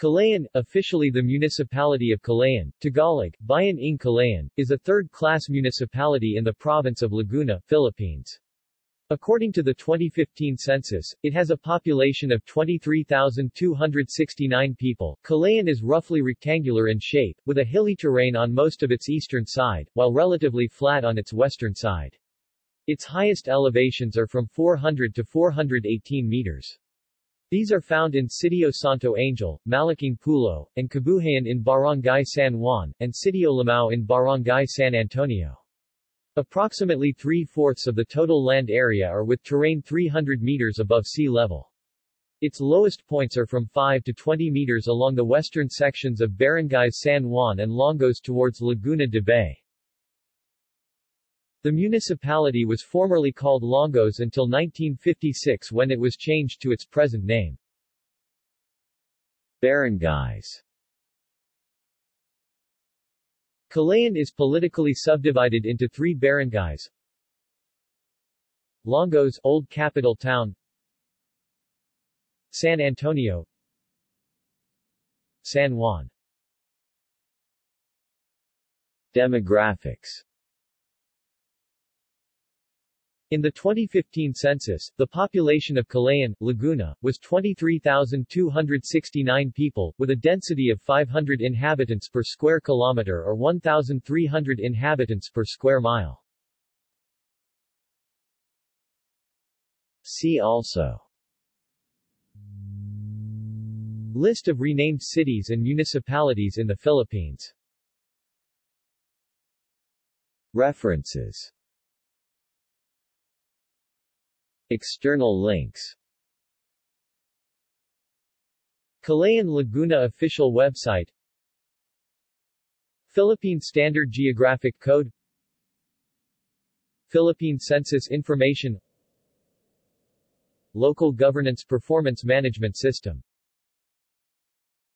Kalayaan, officially the municipality of Kalayaan, Tagalog, Bayan ng Kalayaan, is a third-class municipality in the province of Laguna, Philippines. According to the 2015 census, it has a population of 23,269 people. Kalayaan is roughly rectangular in shape, with a hilly terrain on most of its eastern side, while relatively flat on its western side. Its highest elevations are from 400 to 418 meters. These are found in Sitio Santo Angel, Malaking Pulo, and Kabuhayan in Barangay San Juan, and Sitio Limao in Barangay San Antonio. Approximately three-fourths of the total land area are with terrain 300 meters above sea level. Its lowest points are from 5 to 20 meters along the western sections of Barangays San Juan and Longos towards Laguna de Bay. The municipality was formerly called Longos until 1956 when it was changed to its present name. Barangays. Kalayaan is politically subdivided into three barangays. Longos Old Capital Town. San Antonio. San Juan. Demographics in the 2015 census, the population of Kalayaan, Laguna, was 23,269 people, with a density of 500 inhabitants per square kilometer or 1,300 inhabitants per square mile. See also. List of renamed cities and municipalities in the Philippines. References External links. Kalayaan Laguna official website. Philippine Standard Geographic Code. Philippine Census Information. Local Governance Performance Management System